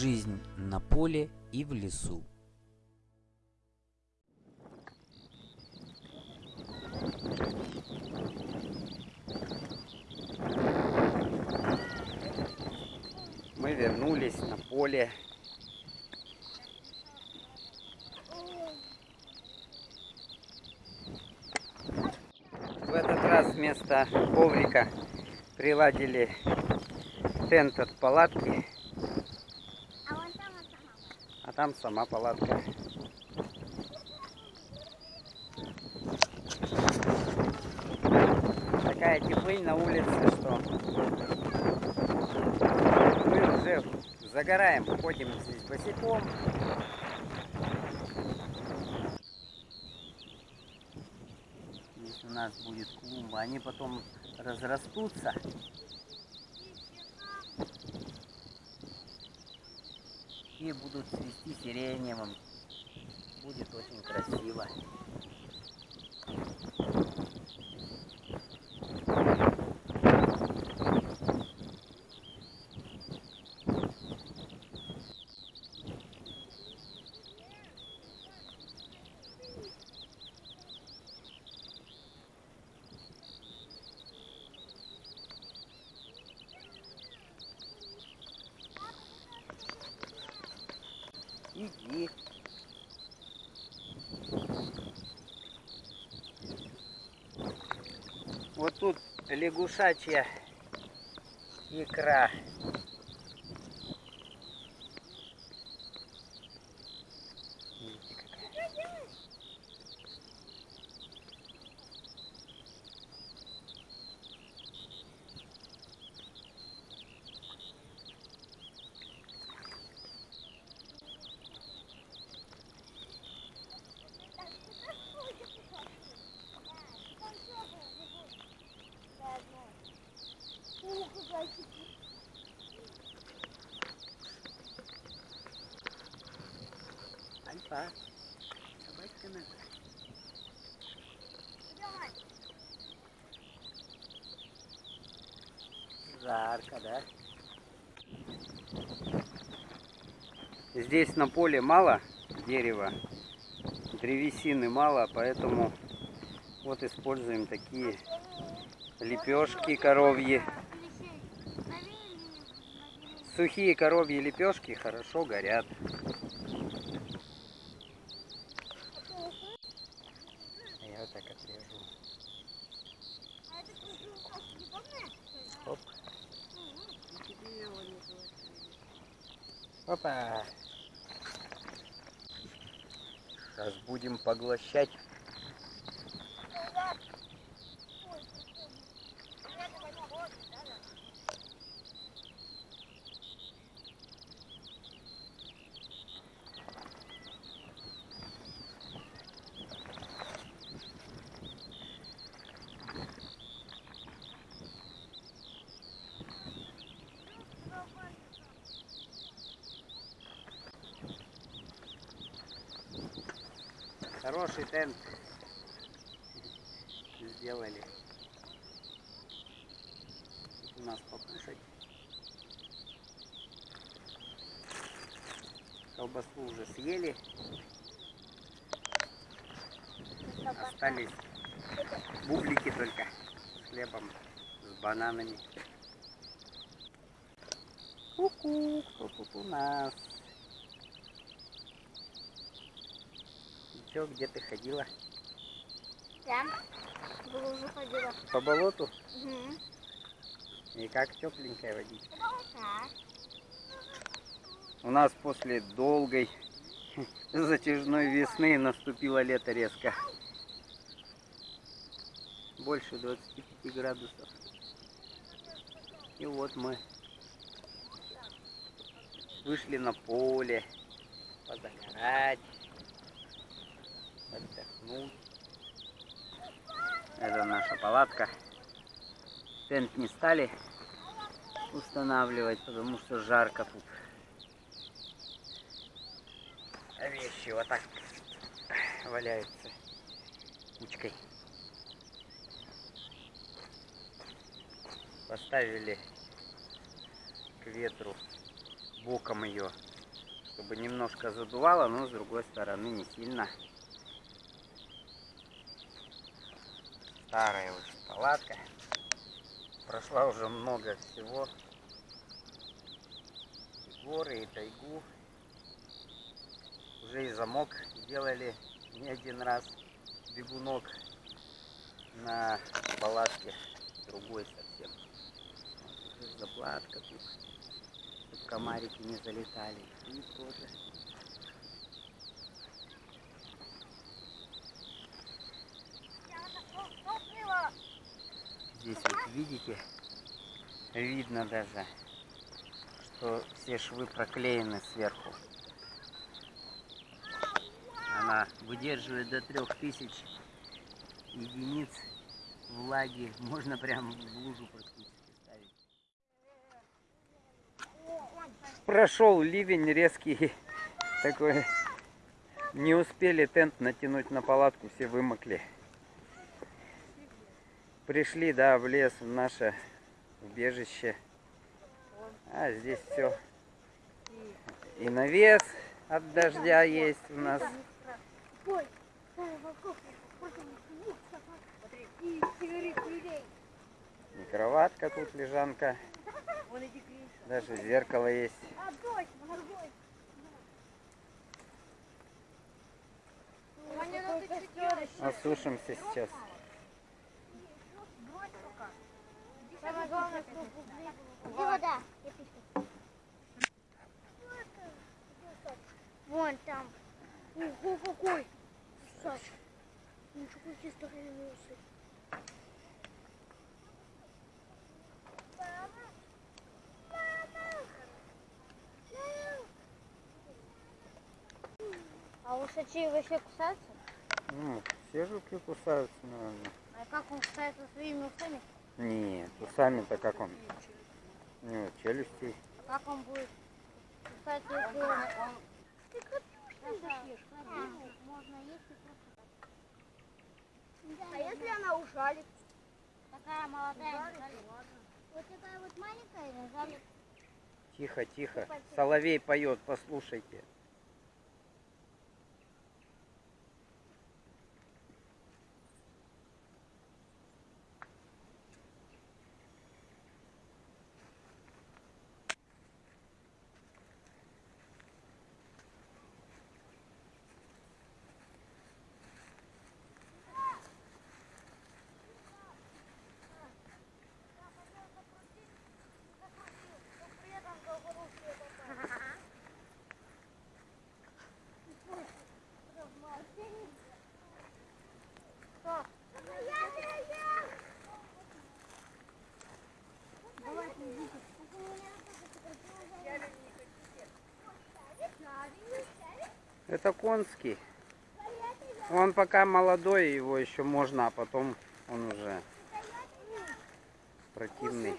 Жизнь на поле и в лесу. Мы вернулись на поле. В этот раз вместо коврика приладили тент от палатки, там сама палатка. Такая теплынь на улице, что мы уже загораем, ходим здесь босиком. Здесь у нас будет клумба, они потом разрастутся. И будут цвести сиреневым. Будет очень красиво. Вот тут лягушачья икра. Альфа. Собачка наша. Жарко, да? Здесь на поле мало дерева, древесины мало, поэтому вот используем такие лепешки коровьи. Сухие коровьи лепешки хорошо горят. Так отрежу. Оп. Опа. Сейчас будем поглощать. Хороший тент сделали. Тут у нас покушать. Колбасу уже съели. Остались бублики только с хлебом, с бананами. Ку-ку, кто тут у нас? Чё, где ты ходила? Я в лужу ходила. По болоту? Угу. И как тепленькая водичка. Так. У нас после долгой затяжной весны наступило лето резко. Больше 25 градусов. И вот мы вышли на поле позагорать. Это наша палатка. Тент не стали устанавливать, потому что жарко тут. А вещи вот так валяются кучкой. Поставили к ветру боком ее, чтобы немножко задувало, но с другой стороны не сильно. Старая уже палатка. Прошла уже много всего. И горы, и тайгу. Уже и замок сделали не один раз. Бегунок на палатке другой совсем. Вот заплатка тут, чтобы комарики не залетали. И тоже. Здесь вот видите, видно даже, что все швы проклеены сверху. Она выдерживает до 3000 единиц влаги. Можно прям в лужу практически ставить. Прошел ливень резкий такой. Не успели тент натянуть на палатку, все вымокли. Пришли, да, в лес, в наше убежище. А здесь все. И навес от дождя есть у нас. И кроватка тут, лежанка. Даже зеркало есть. А, дождь, дождь. Ваня, ну ты что делаешь? Осушимся сейчас. Брось пока. Самое главное, чтобы Где вода? Вон там. Ого, какой! Саш, ничего какие старые А усачи вообще кусаются? Ну, все жуки кусаются, наверное. А как он кусается своими усами? Нет, усами-то как он? У него челюсти. А как он будет кусаться, если он... Ты крапиву ешь? Можно есть и просто А если она ужалит? Такая молодая Вот такая вот маленькая ужалит. Тихо, тихо. Соловей поет, послушайте. Это конский. Он пока молодой, его еще можно, а потом он уже противный.